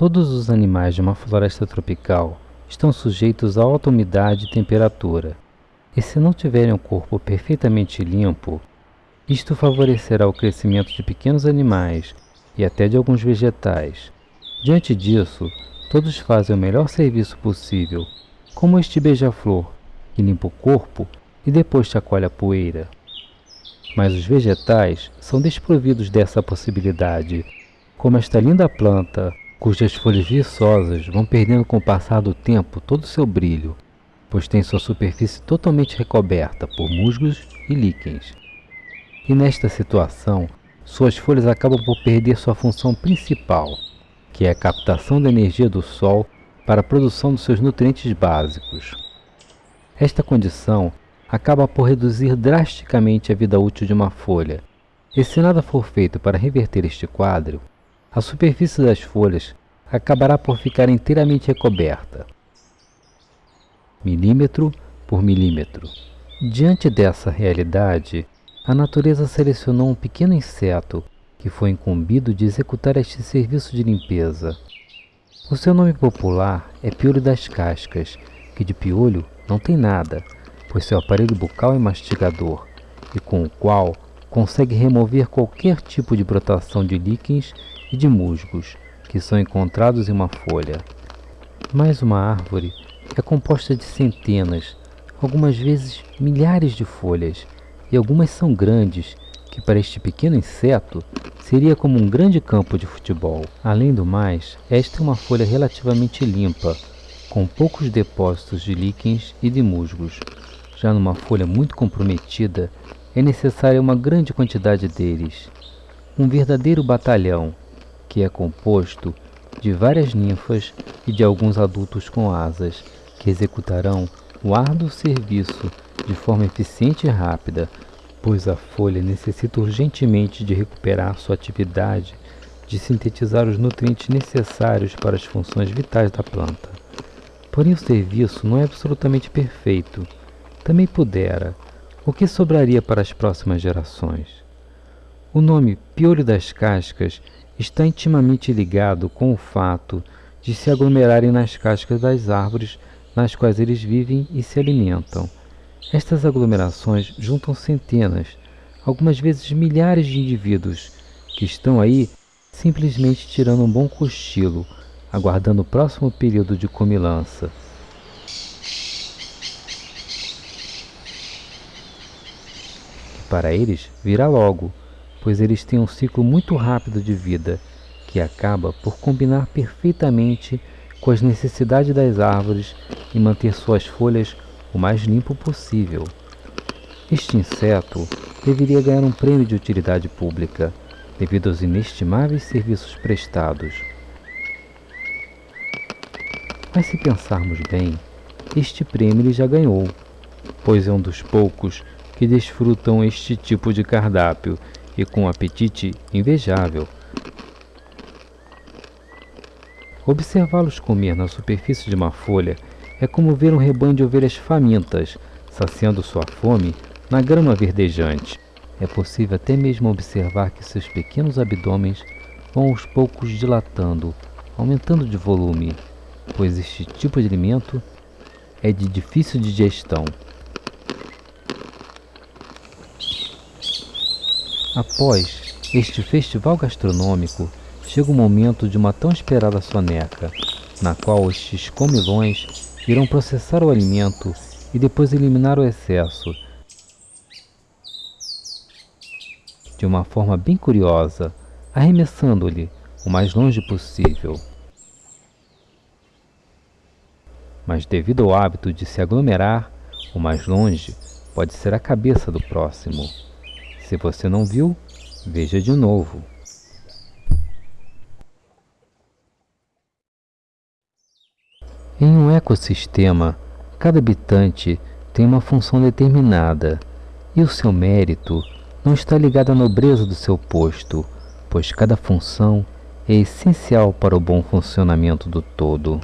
Todos os animais de uma floresta tropical estão sujeitos a alta umidade e temperatura, e se não tiverem o corpo perfeitamente limpo, isto favorecerá o crescimento de pequenos animais e até de alguns vegetais. Diante disso, todos fazem o melhor serviço possível, como este beija-flor, que limpa o corpo e depois chacoalha a poeira. Mas os vegetais são desprovidos dessa possibilidade, como esta linda planta, cujas folhas viçosas vão perdendo com o passar do tempo todo o seu brilho, pois tem sua superfície totalmente recoberta por musgos e líquens e nesta situação, suas folhas acabam por perder sua função principal, que é a captação da energia do Sol para a produção dos seus nutrientes básicos. Esta condição acaba por reduzir drasticamente a vida útil de uma folha, e se nada for feito para reverter este quadro, a superfície das folhas acabará por ficar inteiramente recoberta, milímetro por milímetro. Diante dessa realidade, a natureza selecionou um pequeno inseto que foi incumbido de executar este serviço de limpeza. O seu nome popular é piolho das cascas, que de piolho não tem nada, pois seu aparelho bucal é mastigador, e com o qual consegue remover qualquer tipo de brotação de líquens e de musgos que são encontrados em uma folha. Mas uma árvore é composta de centenas, algumas vezes milhares de folhas, e algumas são grandes, que para este pequeno inseto seria como um grande campo de futebol. Além do mais, esta é uma folha relativamente limpa, com poucos depósitos de líquens e de musgos. Já numa folha muito comprometida, é necessária uma grande quantidade deles. Um verdadeiro batalhão, que é composto de várias ninfas e de alguns adultos com asas, que executarão o árduo serviço de forma eficiente e rápida, pois a folha necessita urgentemente de recuperar sua atividade de sintetizar os nutrientes necessários para as funções vitais da planta. Porém, o serviço não é absolutamente perfeito. Também pudera. O que sobraria para as próximas gerações? O nome piolho das cascas está intimamente ligado com o fato de se aglomerarem nas cascas das árvores nas quais eles vivem e se alimentam. Estas aglomerações juntam centenas, algumas vezes milhares de indivíduos que estão aí simplesmente tirando um bom cochilo, aguardando o próximo período de comilança. para eles virá logo, pois eles têm um ciclo muito rápido de vida, que acaba por combinar perfeitamente com as necessidades das árvores e manter suas folhas o mais limpo possível. Este inseto deveria ganhar um prêmio de utilidade pública devido aos inestimáveis serviços prestados. Mas se pensarmos bem, este prêmio ele já ganhou, pois é um dos poucos que desfrutam este tipo de cardápio e com um apetite invejável. Observá-los comer na superfície de uma folha é como ver um rebanho de ovelhas famintas, saciando sua fome na grama verdejante. É possível até mesmo observar que seus pequenos abdômenes vão aos poucos dilatando, aumentando de volume, pois este tipo de alimento é de difícil digestão. Após este festival gastronômico, chega o momento de uma tão esperada soneca, na qual estes comilões irão processar o alimento e depois eliminar o excesso. De uma forma bem curiosa, arremessando-lhe o mais longe possível. Mas devido ao hábito de se aglomerar, o mais longe pode ser a cabeça do próximo. Se você não viu, veja de novo. Em um ecossistema, cada habitante tem uma função determinada e o seu mérito não está ligado à nobreza do seu posto, pois cada função é essencial para o bom funcionamento do todo.